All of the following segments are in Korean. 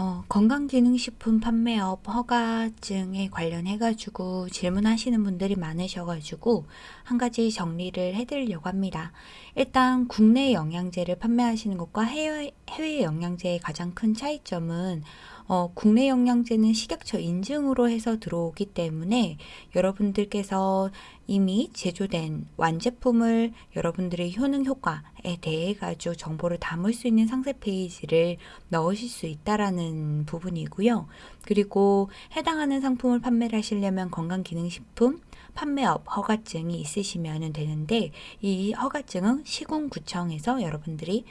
어, 건강기능식품 판매업 허가증에 관련해가지고 질문하시는 분들이 많으셔가지고 한 가지 정리를 해드리려고 합니다. 일단 국내 영양제를 판매하시는 것과 해외, 해외 영양제의 가장 큰 차이점은 어, 국내 영양제는 식약처 인증으로 해서 들어오기 때문에 여러분들께서 이미 제조된 완제품을 여러분들의 효능 효과에 대해 가지고 정보를 담을 수 있는 상세 페이지를 넣으실 수 있다라는 부분이고요. 그리고 해당하는 상품을 판매를 하시려면 건강기능식품 판매업 허가증이 있으시면 되는데 이 허가증은 시군구청에서 여러분들이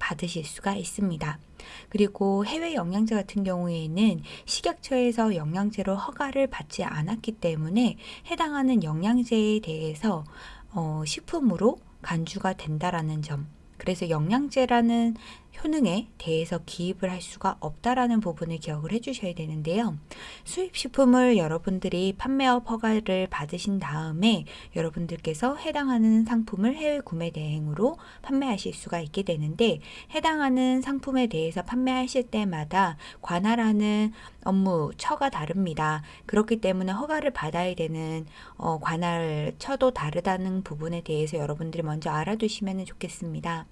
받으실 수가 있습니다. 그리고 해외 영양제 같은 경우에는 식약처에서 영양제로 허가를 받지 않았기 때문에 해당하는 영양제에 대해서 어, 식품으로 간주가 된다라는 점. 그래서 영양제라는 효능에 대해서 기입을 할 수가 없다라는 부분을 기억을 해주셔야 되는데요. 수입식품을 여러분들이 판매업 허가를 받으신 다음에 여러분들께서 해당하는 상품을 해외 구매 대행으로 판매하실 수가 있게 되는데 해당하는 상품에 대해서 판매하실 때마다 관할하는 업무 처가 다릅니다. 그렇기 때문에 허가를 받아야 되는 어, 관할 처도 다르다는 부분에 대해서 여러분들이 먼저 알아두시면 좋겠습니다.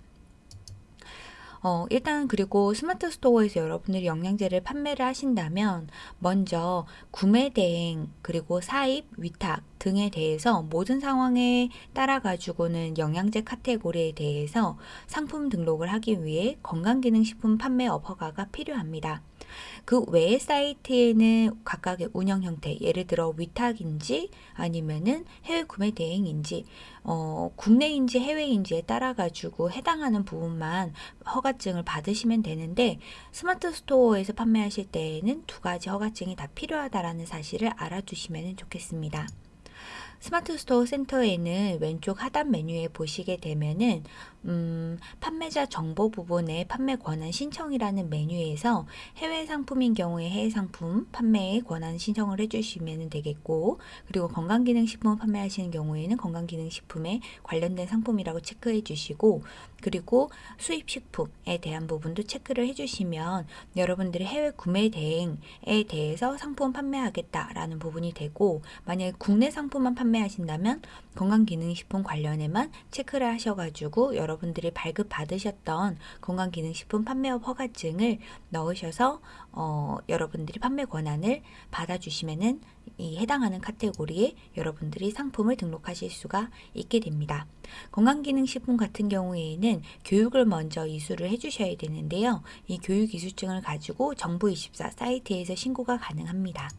어, 일단 그리고 스마트 스토어에서 여러분들이 영양제를 판매를 하신다면 먼저 구매 대행 그리고 사입, 위탁 등에 대해서 모든 상황에 따라 가지고는 영양제 카테고리에 대해서 상품 등록을 하기 위해 건강기능식품 판매업 허가가 필요합니다. 그 외의 사이트에는 각각의 운영 형태, 예를 들어 위탁인지 아니면은 해외 구매 대행인지, 어, 국내인지 해외인지에 따라 가지고 해당하는 부분만 허가증을 받으시면 되는데 스마트 스토어에서 판매하실 때에는 두 가지 허가증이 다 필요하다라는 사실을 알아두시면 좋겠습니다. 스마트 스토어 센터에는 왼쪽 하단 메뉴에 보시게 되면은 음, 판매자 정보 부분에 판매 권한 신청이라는 메뉴에서 해외 상품인 경우에 해외 상품 판매에 권한 신청을 해주시면 되겠고 그리고 건강기능식품 판매하시는 경우에는 건강기능식품에 관련된 상품이라고 체크해 주시고 그리고 수입식품에 대한 부분도 체크를 해주시면 여러분들이 해외 구매 대행에 대해서 상품 판매하겠다라는 부분이 되고 만약에 국내 상품만 판매하신다면 건강기능식품 관련에만 체크를 하셔가지고 여러분들이 발급받으셨던 건강기능식품 판매업 허가증을 넣으셔서 어, 여러분들이 판매 권한을 받아주시면은 이 해당하는 카테고리에 여러분들이 상품을 등록하실 수가 있게 됩니다. 건강기능식품 같은 경우에는 교육을 먼저 이수를 해주셔야 되는데요. 이 교육 이수증을 가지고 정부24 사이트에서 신고가 가능합니다.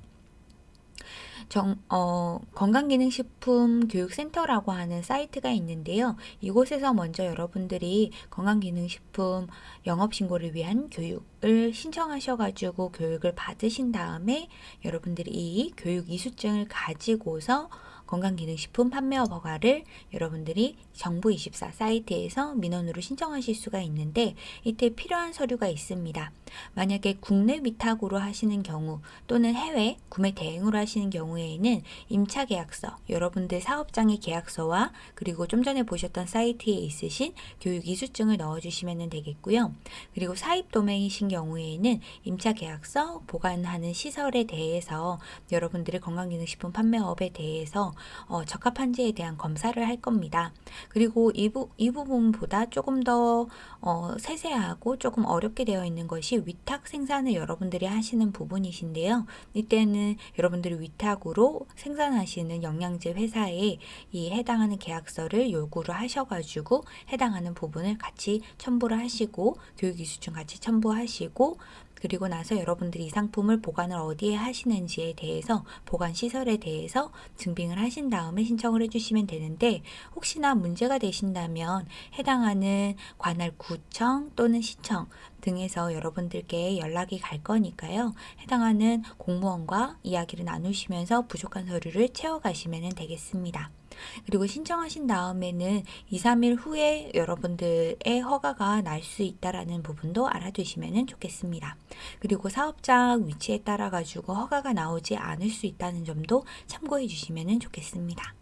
정, 어, 건강기능식품 교육센터라고 하는 사이트가 있는데요. 이곳에서 먼저 여러분들이 건강기능식품 영업신고를 위한 교육을 신청하셔가지고 교육을 받으신 다음에 여러분들이 이 교육 이수증을 가지고서 건강기능식품 판매업 허가를 여러분들이 정부24 사이트에서 민원으로 신청하실 수가 있는데 이때 필요한 서류가 있습니다. 만약에 국내 위탁으로 하시는 경우 또는 해외 구매 대행으로 하시는 경우에는 임차 계약서, 여러분들 사업장의 계약서와 그리고 좀 전에 보셨던 사이트에 있으신 교육 이수증을 넣어주시면 되겠고요. 그리고 사입 도메이신 경우에는 임차 계약서, 보관하는 시설에 대해서 여러분들의 건강기능식품 판매업에 대해서 어, 적합한지에 대한 검사를 할 겁니다. 그리고 이, 부, 이 부분보다 조금 더 어, 세세하고 조금 어렵게 되어 있는 것이 위탁 생산을 여러분들이 하시는 부분이신데요. 이때는 여러분들이 위탁으로 생산하시는 영양제 회사에 이 해당하는 계약서를 요구를 하셔가지고 해당하는 부분을 같이 첨부를 하시고 교육이수증 같이 첨부하시고 그리고 나서 여러분들이 이 상품을 보관을 어디에 하시는지에 대해서 보관 시설에 대해서 증빙을 하신 다음에 신청을 해주시면 되는데 혹시나 문제가 되신다면 해당하는 관할 구청 또는 시청 등에서 여러분들께 연락이 갈 거니까요. 해당하는 공무원과 이야기를 나누시면서 부족한 서류를 채워가시면 되겠습니다. 그리고 신청하신 다음에는 2, 3일 후에 여러분들의 허가가 날 수 있다라는 부분도 알아두시면 좋겠습니다. 그리고 사업장 위치에 따라 가지고 허가가 나오지 않을 수 있다는 점도 참고해 주시면 좋겠습니다.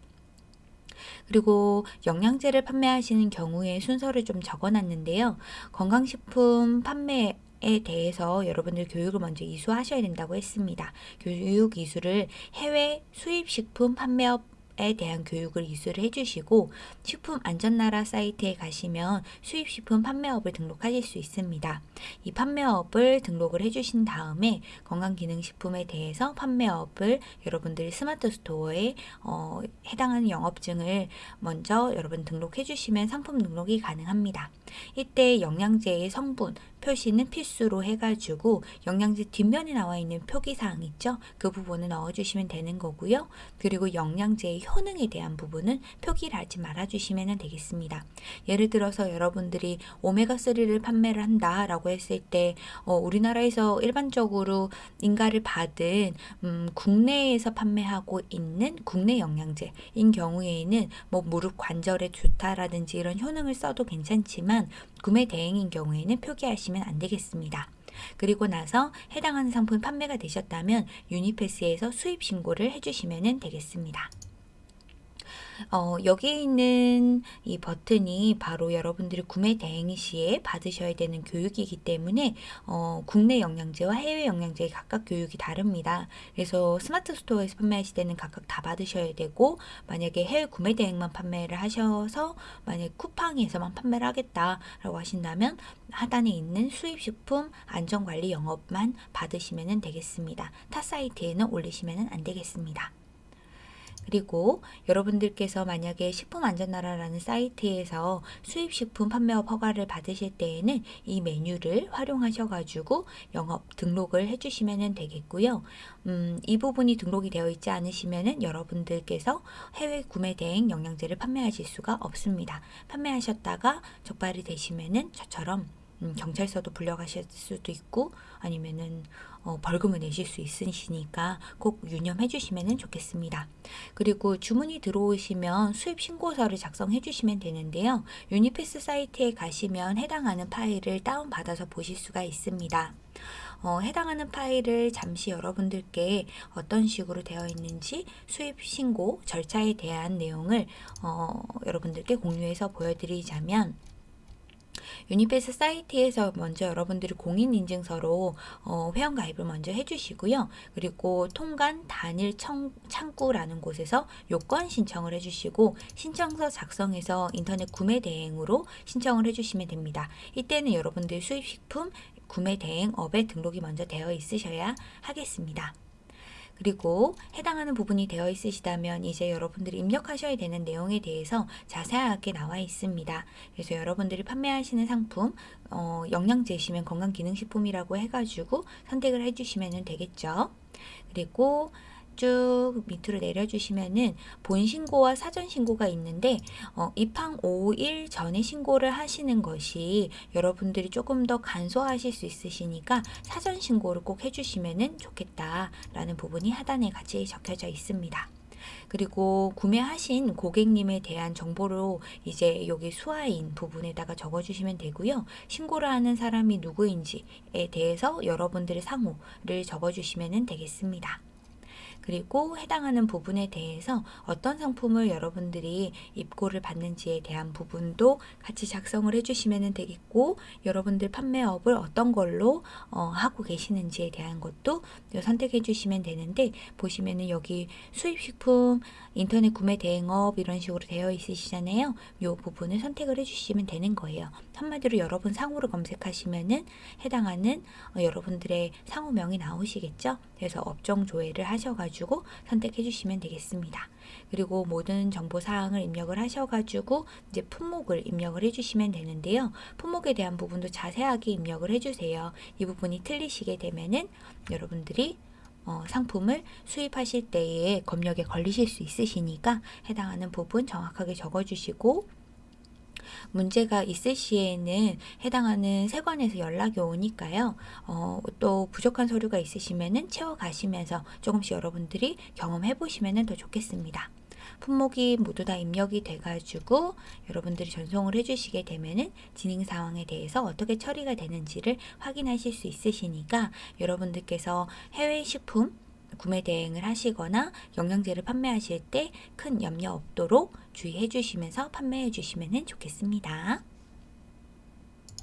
그리고 영양제를 판매하시는 경우에 순서를 좀 적어 놨는데요. 건강식품 판매 에 대해서 여러분들 교육을 먼저 이수하셔야 된다고 했습니다. 교육 이수를 해외 수입식품 판매업 에 대한 교육을 이수를 해주시고 식품 안전나라 사이트에 가시면 수입식품 판매업을 등록하실 수 있습니다. 이 판매업을 등록을 해주신 다음에 건강기능식품에 대해서 판매업을 여러분들이 스마트 스토어에 어, 해당하는 영업증을 먼저 여러분 등록해 주시면 상품 등록이 가능합니다. 이때 영양제의 성분 표시는 필수로 해가지고 영양제 뒷면에 나와 있는 표기사항 있죠? 그 부분을 넣어주시면 되는 거고요. 그리고 영양제의 효능에 대한 부분은 표기를 하지 말아주시면 되겠습니다. 예를 들어서 여러분들이 오메가3를 판매를 한다 라고 했을 때 어, 우리나라에서 일반적으로 인가를 받은 음, 국내에서 판매하고 있는 국내 영양제인 경우에는 뭐 무릎 관절에 좋다라든지 이런 효능을 써도 괜찮지만 구매 대행인 경우에는 표기하시면 안 되겠습니다. 그리고 나서 해당하는 상품이 판매가 되셨다면 유니패스에서 수입 신고를 해주시면 되겠습니다. 어, 여기 있는 이 버튼이 바로 여러분들이 구매 대행 시에 받으셔야 되는 교육이기 때문에 어, 국내 영양제와 해외 영양제의 각각 교육이 다릅니다. 그래서 스마트 스토어에서 판매하실 때는 각각 다 받으셔야 되고 만약에 해외 구매 대행만 판매를 하셔서 만약 쿠팡에서만 판매를 하겠다라고 하신다면 하단에 있는 수입식품 안전관리 영업만 받으시면 되겠습니다. 타 사이트에는 올리시면 안 되겠습니다. 그리고 여러분들께서 만약에 식품안전나라라는 사이트에서 수입식품 판매업 허가를 받으실 때에는 이 메뉴를 활용하셔가지고 영업 등록을 해주시면 되겠고요. 음, 이 부분이 등록이 되어 있지 않으시면 여러분들께서 해외 구매 대행 영양제를 판매하실 수가 없습니다. 판매하셨다가 적발이 되시면 저처럼 음, 경찰서도 불려가실 수도 있고 아니면은 어, 벌금을 내실 수 있으시니까 꼭 유념해 주시면 좋겠습니다. 그리고 주문이 들어오시면 수입 신고서를 작성해 주시면 되는데요. 유니패스 사이트에 가시면 해당하는 파일을 다운받아서 보실 수가 있습니다. 어, 해당하는 파일을 잠시 여러분들께 어떤 식으로 되어 있는지 수입 신고 절차에 대한 내용을 어, 여러분들께 공유해서 보여드리자면 유니패스 사이트에서 먼저 여러분들이 공인인증서로 어, 회원가입을 먼저 해주시고요. 그리고 통관 단일 청, 창구라는 곳에서 요건 신청을 해주시고 신청서 작성해서 인터넷 구매 대행으로 신청을 해주시면 됩니다. 이때는 여러분들 수입식품 구매 대행 업에 등록이 먼저 되어 있으셔야 하겠습니다. 그리고 해당하는 부분이 되어 있으시다면 이제 여러분들이 입력하셔야 되는 내용에 대해서 자세하게 나와 있습니다. 그래서 여러분들이 판매하시는 상품 어, 영양제시면 건강기능식품이라고 해가지고 선택을 해주시면 되겠죠. 그리고 쭉 밑으로 내려주시면은 본 신고와 사전 신고가 있는데 어, 입항 5일 전에 신고를 하시는 것이 여러분들이 조금 더 간소하실 수 있으시니까 사전 신고를 꼭 해주시면 좋겠다라는 부분이 하단에 같이 적혀져 있습니다. 그리고 구매하신 고객님에 대한 정보로 이제 여기 수화인 부분에다가 적어주시면 되고요. 신고를 하는 사람이 누구인지에 대해서 여러분들의 상호를 적어주시면 되겠습니다. 그리고 해당하는 부분에 대해서 어떤 상품을 여러분들이 입고를 받는지에 대한 부분도 같이 작성을 해주시면 되겠고 여러분들 판매업을 어떤 걸로 어, 하고 계시는지에 대한 것도 선택해 주시면 되는데 보시면은 여기 수입식품 인터넷 구매 대행업 이런 식으로 되어 있으시잖아요. 이 부분을 선택을 해주시면 되는 거예요. 한마디로 여러분 상호를 검색하시면은 해당하는 어, 여러분들의 상호명이 나오시겠죠. 그래서 업종 조회를 하셔가지고 가지고 선택해 주시면 되겠습니다. 그리고 모든 정보 사항을 입력을 하셔가지고 이제 품목을 입력을 해주시면 되는데요. 품목에 대한 부분도 자세하게 입력을 해주세요. 이 부분이 틀리시게 되면은 여러분들이 어, 상품을 수입하실 때에 검역에 걸리실 수 있으시니까 해당하는 부분 정확하게 적어주시고 문제가 있을 시에는 해당하는 세관에서 연락이 오니까요. 어, 또 부족한 서류가 있으시면은 채워가시면서 조금씩 여러분들이 경험해 보시면 더 좋겠습니다. 품목이 모두 다 입력이 돼가지고 여러분들이 전송을 해주시게 되면은 진행 상황에 대해서 어떻게 처리가 되는지를 확인하실 수 있으시니까 여러분들께서 해외 식품 구매 대행을 하시거나 영양제를 판매하실 때 큰 염려 없도록 주의해 주시면서 판매해 주시면 좋겠습니다.